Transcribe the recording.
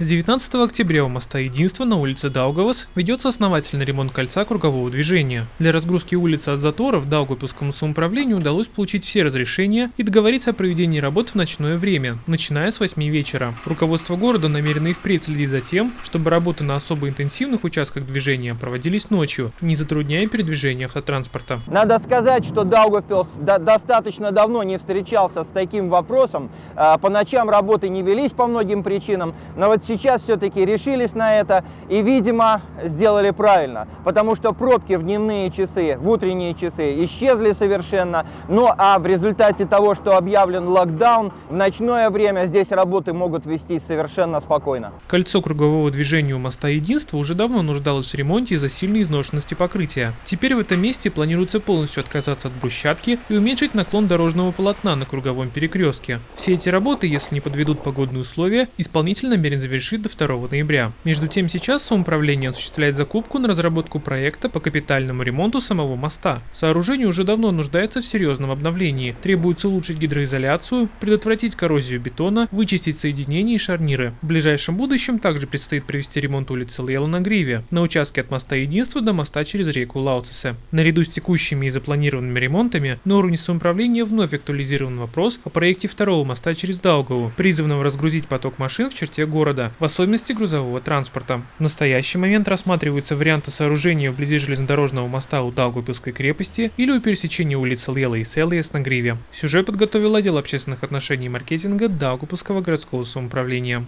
С 19 октября у моста Единства на улице Даугавас ведется основательный ремонт кольца кругового движения. Для разгрузки улицы от заторов Даугавпилскому самоуправлению удалось получить все разрешения и договориться о проведении работ в ночное время, начиная с 8 вечера. Руководство города намерено и впредь следить за тем, чтобы работы на особо интенсивных участках движения проводились ночью, не затрудняя передвижение автотранспорта. Надо сказать, что Даугавпилс до- достаточно давно не встречался с таким вопросом. А, По ночам работы не велись по многим причинам, но вот сейчас все-таки решились на это и, видимо, сделали правильно, потому что пробки в дневные часы, в утренние часы исчезли совершенно. Ну а в результате того, что объявлен локдаун, в ночное время здесь работы могут вестись совершенно спокойно. Кольцо кругового движения у моста Единства уже давно нуждалось в ремонте из-за сильной изношенности покрытия. Теперь в этом месте планируется полностью отказаться от брусчатки и уменьшить наклон дорожного полотна на круговом перекрестке. Все эти работы, если не подведут погодные условия, исполнитель намерен завершить до 2 ноября. Между тем сейчас самоуправление осуществляет закупку на разработку проекта по капитальному ремонту самого моста. Сооружение уже давно нуждается в серьезном обновлении. Требуется улучшить гидроизоляцию, предотвратить коррозию бетона, вычистить соединения и шарниры. В ближайшем будущем также предстоит провести ремонт улицы Лейла на Гриве, на участке от моста Единства до моста через реку Лауцесе. Наряду с текущими и запланированными ремонтами на уровне самоуправления вновь актуализирован вопрос о проекте второго моста через Даугаву, призванного разгрузить поток машин в черте города, в особенности грузового транспорта. В настоящий момент рассматриваются варианты сооружения вблизи железнодорожного моста у Даугавпилской крепости или у пересечения улиц Лела и Селиес на Гриве. Сюжет подготовил отдел общественных отношений и маркетинга Даугавпилского городского самоуправления.